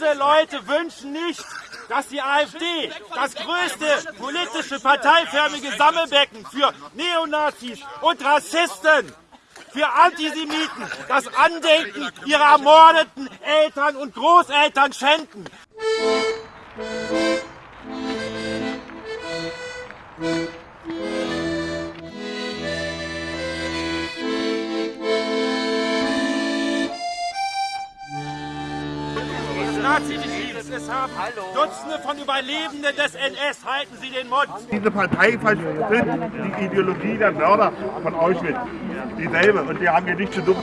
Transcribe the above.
Diese Leute wünschen nicht, dass die AfD, das größte politische parteiförmige Sammelbecken für Neonazis und Rassisten, für Antisemiten, das Andenken ihrer ermordeten Eltern und Großeltern schänden. Nazi-Regimes. Es haben Dutzende von Überlebenden des NS. Halten Sie den Mund. Diese Partei vertritt die Ideologie der Mörder von Auschwitz. Dieselbe. Und die haben hier nichts zu tun.